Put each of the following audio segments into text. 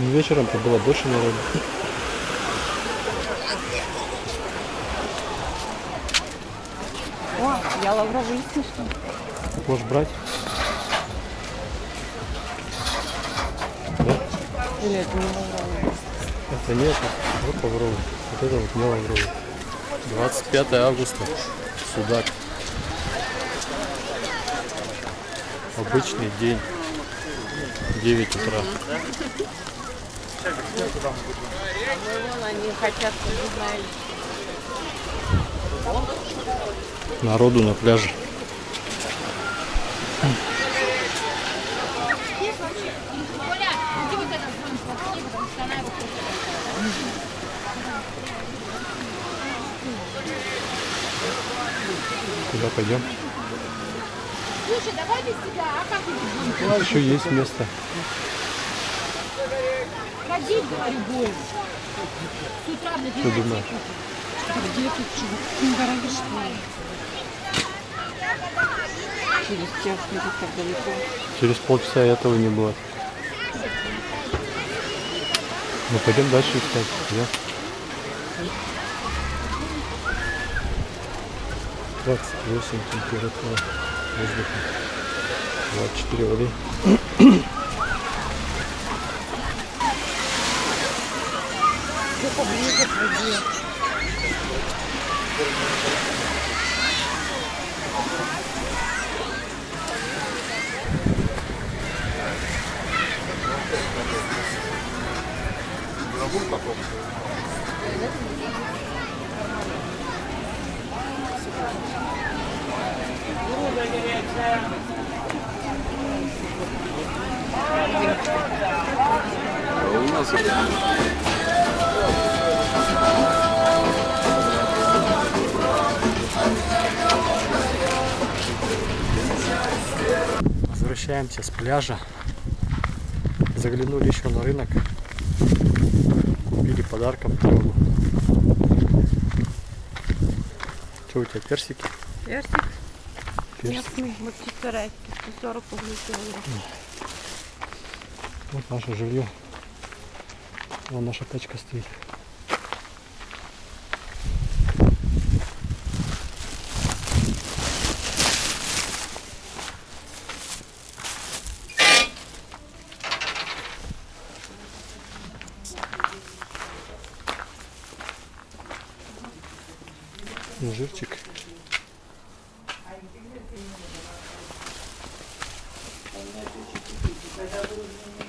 Ну, вечером-то было больше народу. О, я лавровый лист нашла. Можешь брать? Да? Или это не лавровый? Это нет, вот лавровый. Вот это вот не лавровый. 25 августа. Судак. Обычный день. 9 утра. Они хотят. Народу на пляже. Куда пойдем? Слушай, давай без тебя, а как? Еще есть место. Ходить, говорю, больше. С утра на Что думаешь? Где тут чего? Не дороги, что? Через час будет так далеко. Через полчаса этого не будет. Ну пойдем дальше искать. Пойдем. 28 температура воздуха. 24 воды. поближе к. А у нас это... Возвращаемся с пляжа. Заглянули еще на рынок. Купили подарком дорогу. Что у тебя, персики? Персик Персик. местный, вот чисторайский, 140 рублей килограмм. Вот наше жилье. Вон наша тачка стоит. Mas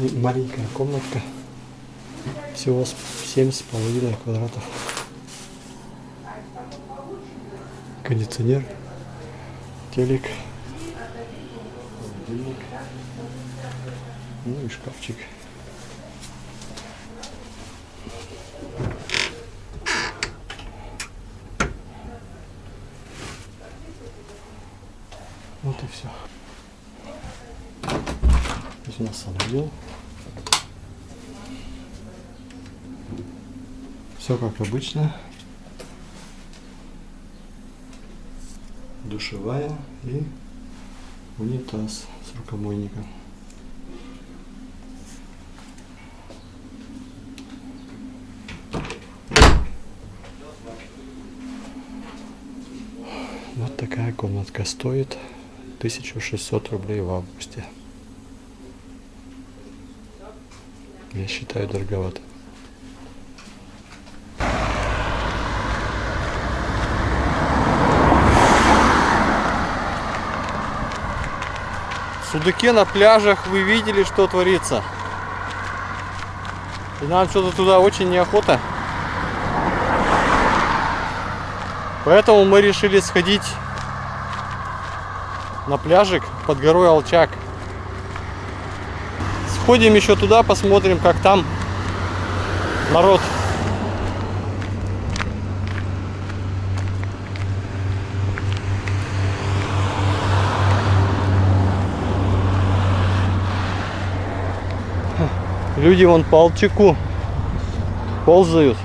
Маленькая комнатка. Всего с- семь с половиной квадратов. Кондиционер, телек, ну и шкафчик. Вот и все. У нас санузел. Все как обычно. Душевая и унитаз с рукомойником. Вот такая комнатка стоит 1600 рублей в августе. Я считаю дороговато. В Судаке на пляжах вы видели, что творится. И нам что-то туда очень неохота. Поэтому мы решили сходить на пляжик под горой Алчак. Сходим еще туда, посмотрим, как там народ. Люди вон по Алчаку ползают.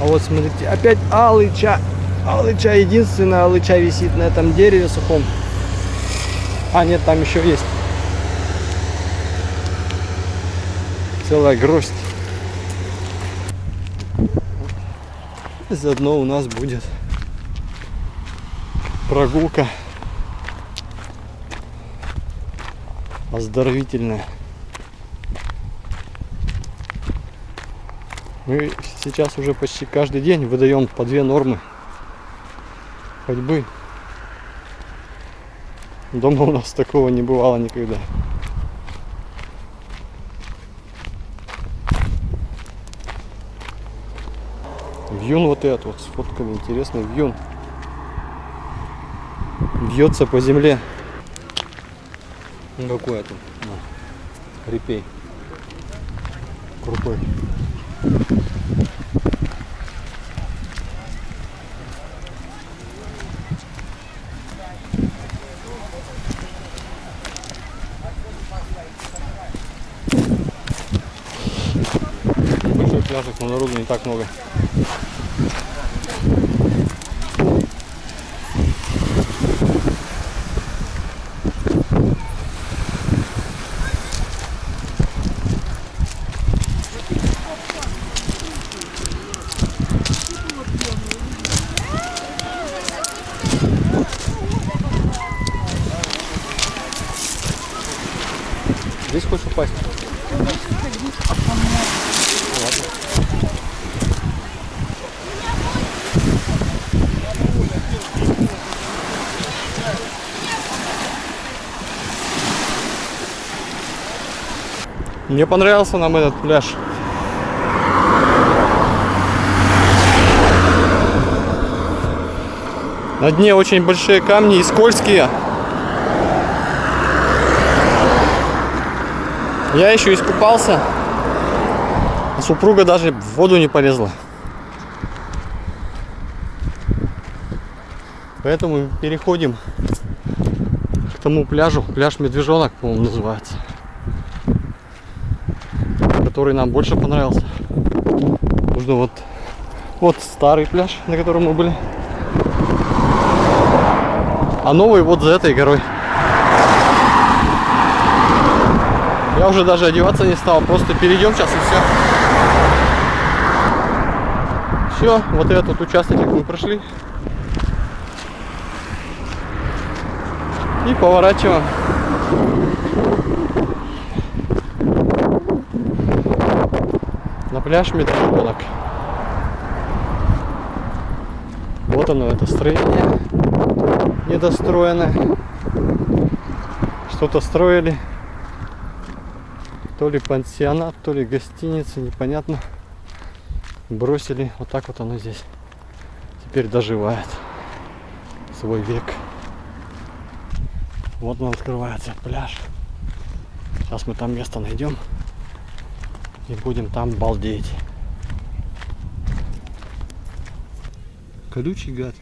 А вот смотрите, опять алыча. Алыча, единственная алыча висит на этом дереве сухом. А, нет, там еще есть. Целая гроздь. Заодно у нас будет прогулка оздоровительная. Мы сейчас уже почти каждый день выдаем по две нормы ходьбы. Дома у нас такого не бывало никогда. Вьюн вот этот вот сфоткали, интересно, вьюн. Бьется по земле. Ну какой это? Репей. Крутой. Большой пляжик, но народу не так много. Здесь хочешь упасть? Мне понравился нам этот пляж. На дне очень большие камни и скользкие. Я еще искупался. А супруга даже в воду не полезла. Поэтому переходим к тому пляжу. Пляж Медвежонок, по-моему, называется. Который нам больше понравился. Нужно вот, вот старый пляж, на котором мы были. А новый вот за этой горой. Я уже даже одеваться не стал, просто перейдем сейчас и все. Все, вот этот участок мы прошли. И поворачиваем. Пляж Медвежонок. Вот оно, это строение недостроенное. Что-то строили. То ли пансионат, то ли гостиница, непонятно. Бросили. Вот так вот оно здесь. Теперь доживает свой век. Вот он открывается пляж. Сейчас мы там место найдем. И будем там балдеть. Колючий гад.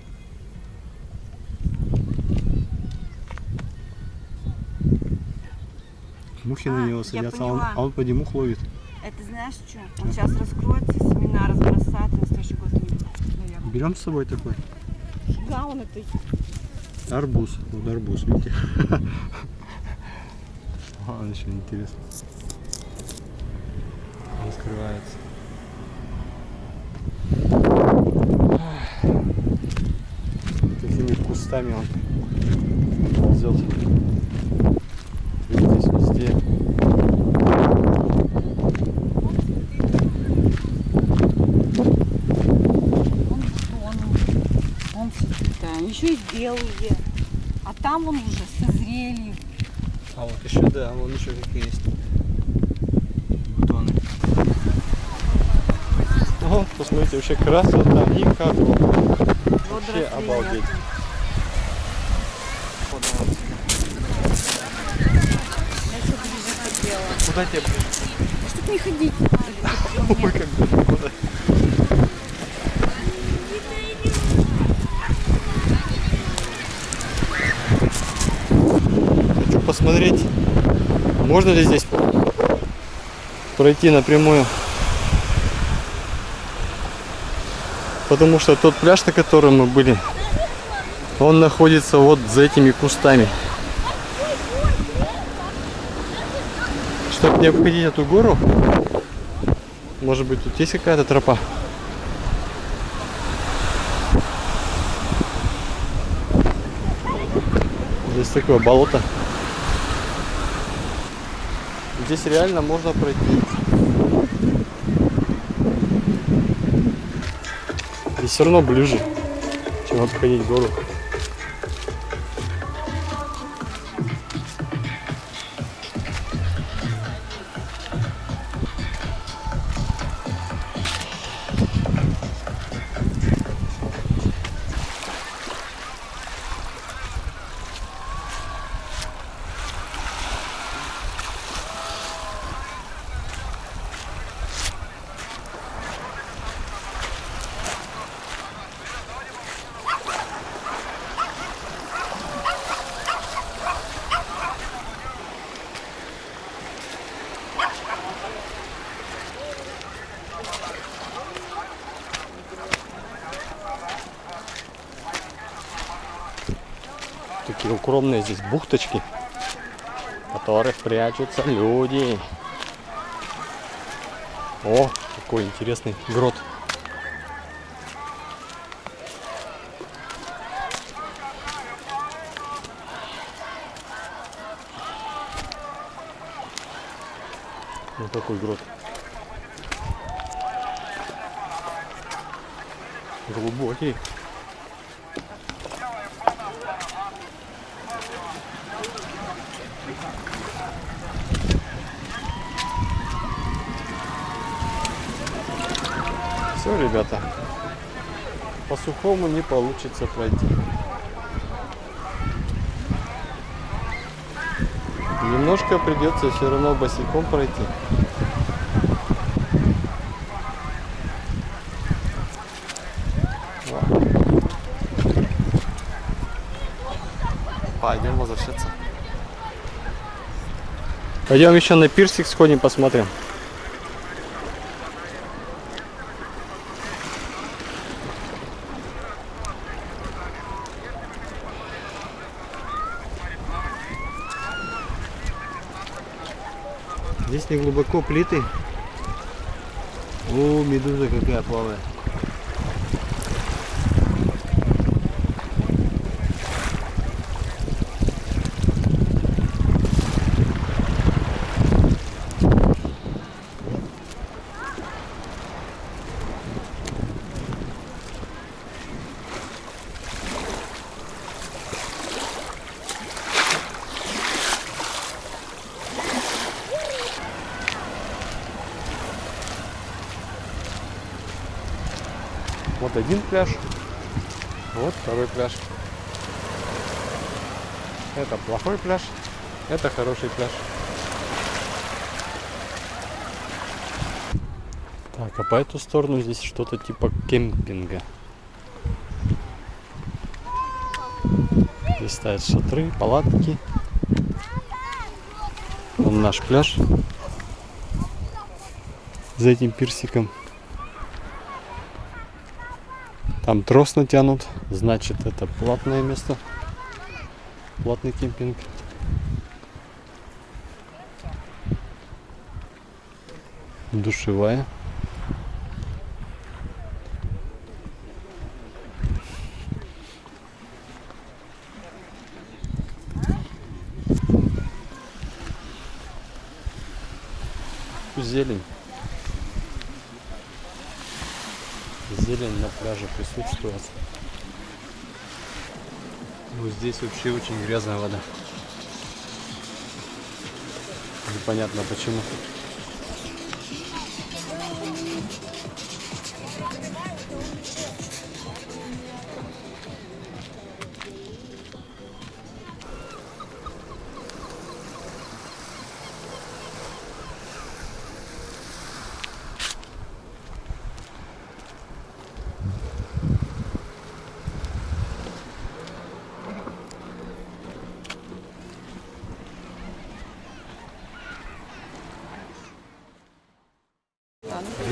Мухи А, на него садятся, а он, а он поди мух ловит. Это знаешь что? Он сейчас раскроется, семена разбросает, на следующий год не наверное. Берем с собой такой. Да, он это Арбуз. Вот арбуз, видите? А, еще интересно. Раскрывается. Такими кустами он ползет. Здесь везде. он, он да, еще и белые. А там он уже созрели. А вот еще, да, вон еще какие есть бутоны. Вон, посмотрите, вообще красота никакого. Вообще Водоросли обалдеть. ближе. Куда тебе? Чтоб не ходить. Ой, как далеко. Хочу посмотреть, можно ли здесь пройти напрямую. Потому что тот пляж, на котором мы были, он находится вот за этими кустами. Чтобы не обходить эту гору, может быть тут есть какая-то тропа? Здесь такое болото. Здесь реально можно пройти. Все равно ближе, чем обходить гору. Такие укромные здесь бухточки, в которых прячутся люди. О, какой интересный грот. Ну какой грот. Глубокий. Все, ребята, по сухому не получится пройти. Немножко придется все равно босиком пройти. Пойдем возвращаться. Пойдем еще на пирсик сходим, посмотрим. Здесь не глубоко плиты. О, медуза какая плавает. Вот один пляж, вот второй пляж. Это плохой пляж, это хороший пляж. Так, а по эту сторону здесь что-то типа кемпинга. Здесь стоят шатры, палатки. Вон наш пляж. За этим пирсиком. Там трос натянут, значит это платное место, платный кемпинг. Душевая. Зелень. Зелень на пляже присутствует. Вот здесь вообще очень грязная вода. Непонятно почему.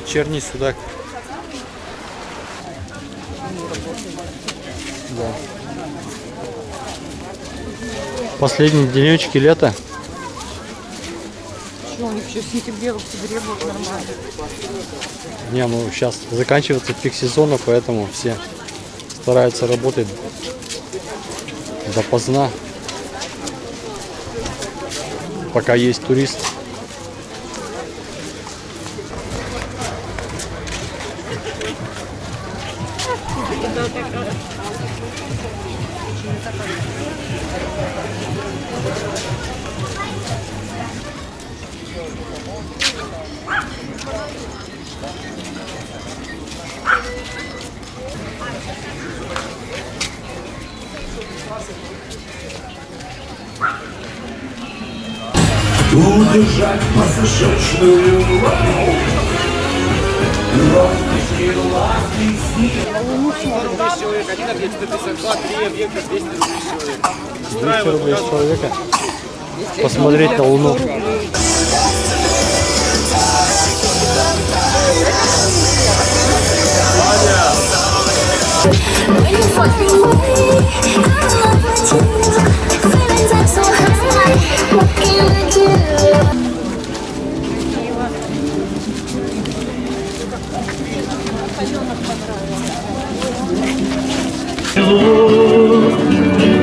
Вечерний судак. Да. Последние денечки лета. Что, у них еще в сентябре, в октябре будет нормально. Не, ну сейчас заканчивается пик сезона, поэтому все стараются работать допоздна, пока есть турист. Удержать пассажирную Роскошь ласки человек, один объект 152, три объекта 200 тысяч человек. 200 рублей с человека. Посмотреть на Луну.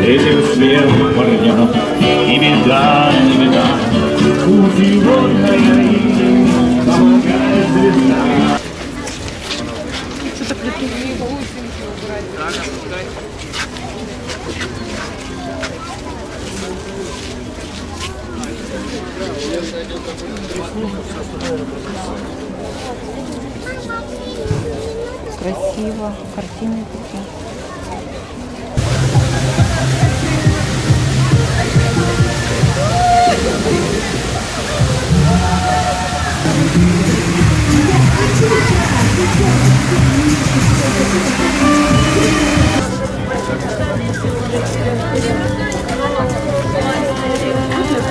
Ele é o fiel guardião E me dá, e me dá. O violão Красиво, картины такие.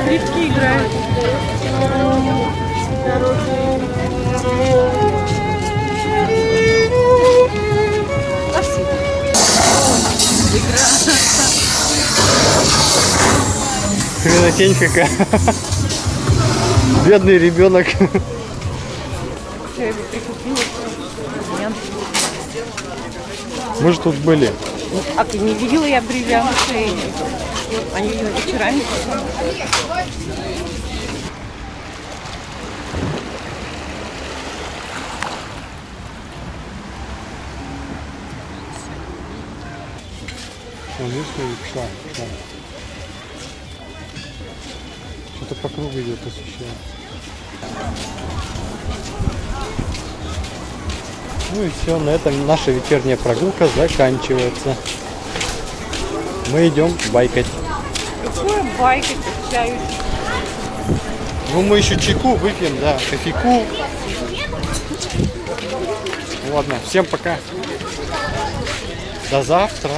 Скрипки играют. Хренотень какая. Бедный ребенок. Мы же тут были. А ты не видела я бриллианты? Они вечерами. Вон, видишь, смотри, пошла. Что-то по кругу идет, освещает. Ну и все, на этом наша вечерняя прогулка заканчивается. Мы идем байкать. Какое байки чаю. Ну мы еще чайку выпьем, да, кофейку. Ладно, всем пока. До завтра.